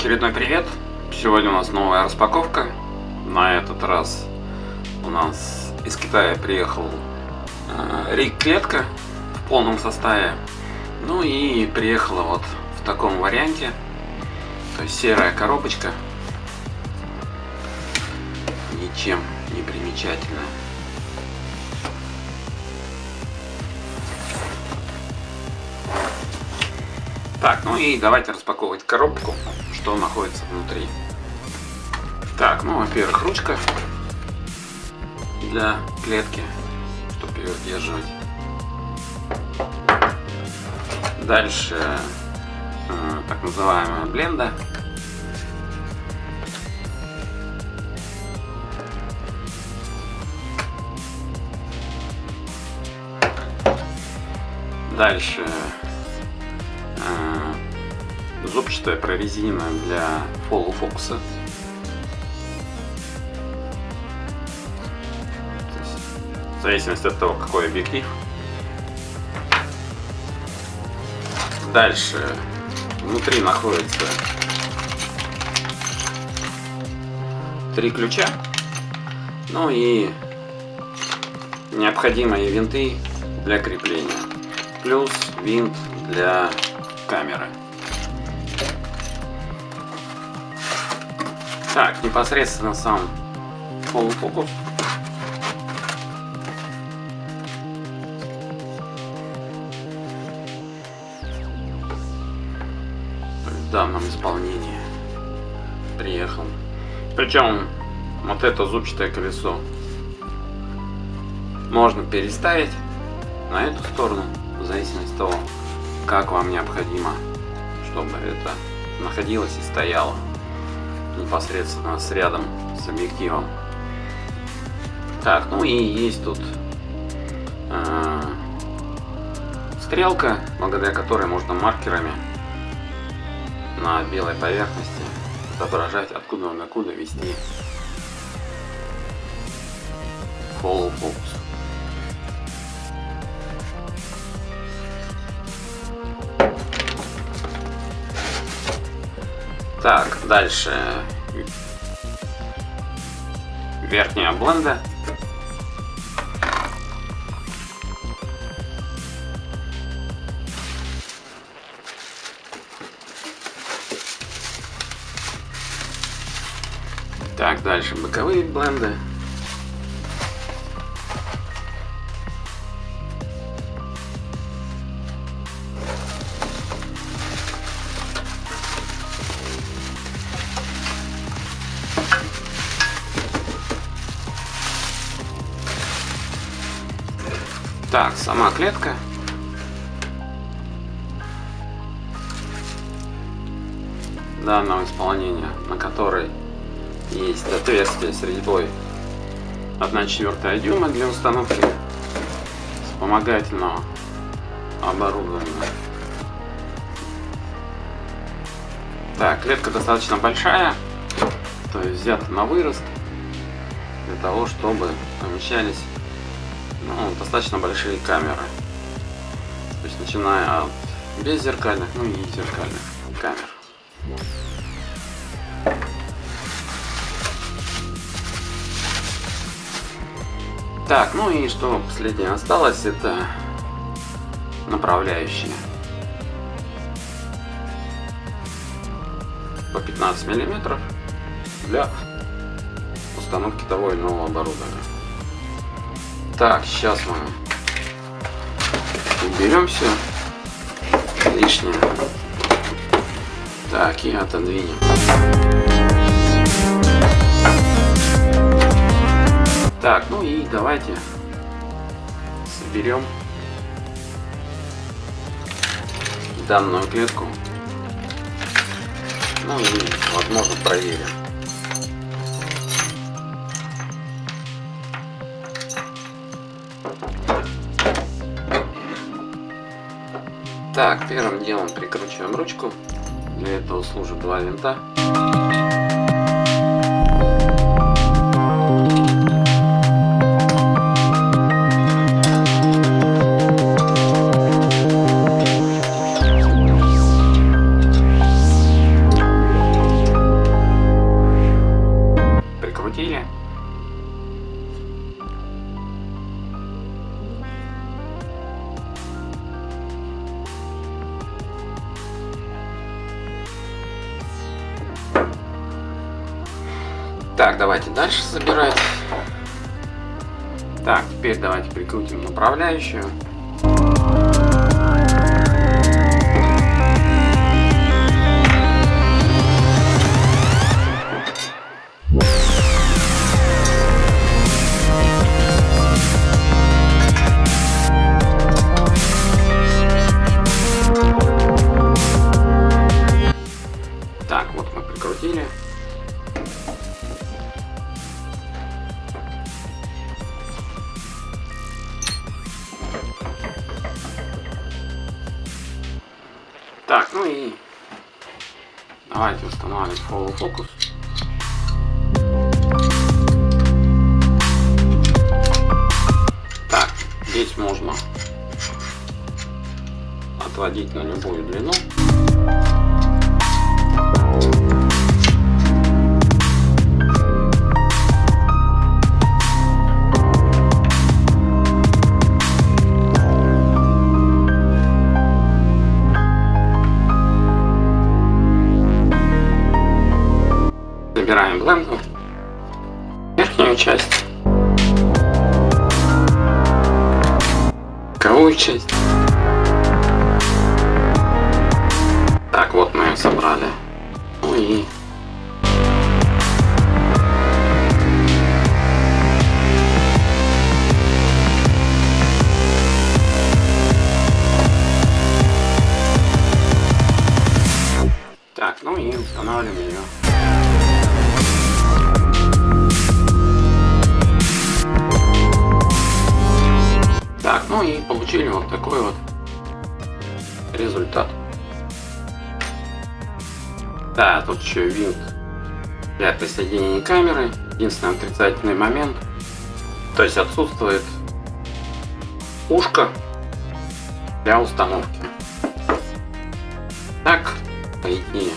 Очередной привет! Сегодня у нас новая распаковка. На этот раз у нас из Китая приехал э, рик клетка в полном составе. Ну и приехала вот в таком варианте. То есть серая коробочка. Ничем не примечательная. Так, ну и давайте распаковывать коробку, что находится внутри. Так, ну, во-первых, ручка для клетки, чтобы ее удерживать. Дальше э, так называемая бленда. Дальше зубчатая прорезина для фокуса. В зависимости от того, какой объектив. Дальше внутри находится три ключа. Ну и необходимые винты для крепления. Плюс винт для камеры. Так, непосредственно сам полуфокус. В данном исполнении приехал. Причем вот это зубчатое колесо можно переставить на эту сторону, в зависимости от того, как вам необходимо, чтобы это находилось и стояло непосредственно с рядом с объективом. Так, ну и есть тут э, стрелка, благодаря которой можно маркерами на белой поверхности отображать откуда на куда вести follow focus. Так, дальше. Верхняя бленда. Так, дальше боковые бленды. Так, сама клетка. данного исполнения, на которой есть отверстие с резьбой 1 четвертая дюйма для установки вспомогательного оборудования. Так, клетка достаточно большая, то есть взята на вырост для того, чтобы помещались ну, достаточно большие камеры. То есть начиная от беззеркальных, ну и зеркальных камер. Так, ну и что последнее осталось, это направляющие. По 15 миллиметров для установки того или иного оборудования. Так, сейчас мы уберем все лишнее. Так, и отодвинем. Так, ну и давайте соберем данную клетку. Ну и, возможно, проверим. Так, первым делом прикручиваем ручку. Для этого служат два винта. Давайте дальше собирать. Так, теперь давайте прикрутим направляющую. Установим Follow Focus. Так, здесь можно отводить на любую длину. Выбираем бленду, верхнюю часть, боковую часть. Получили вот такой вот результат. Да, тут еще винт для присоединения камеры. Единственный отрицательный момент. То есть отсутствует ушко для установки. Так, по идее,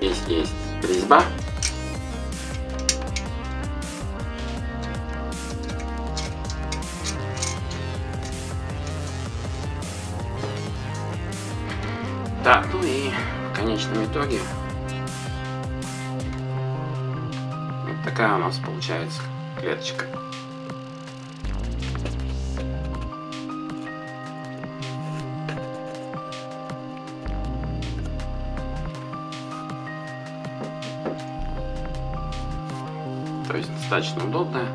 здесь есть резьба конечном итоге вот такая у нас получается клеточка. То есть достаточно удобная.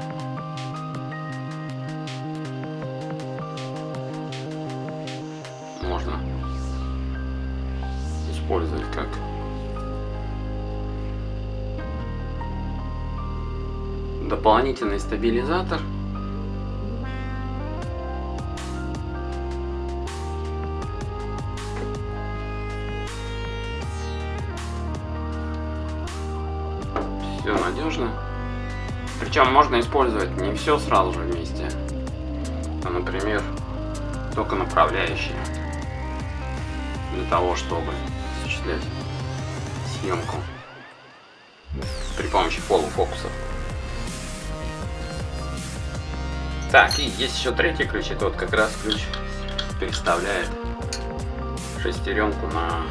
Использовать как дополнительный стабилизатор. Все надежно. Причем можно использовать не все сразу же вместе, а, например, только направляющие для того, чтобы осуществлять съемку при помощи полуфокусов. Так, и есть еще третий ключ, это вот как раз ключ переставляет шестеренку на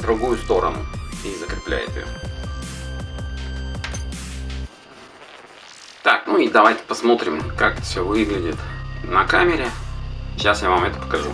другую сторону и закрепляет ее. Ну и давайте посмотрим, как все выглядит на камере. Сейчас я вам это покажу.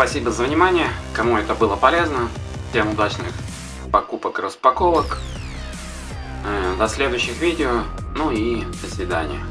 Спасибо за внимание, кому это было полезно. Всем удачных покупок и распаковок. Э, до следующих видео. Ну и до свидания.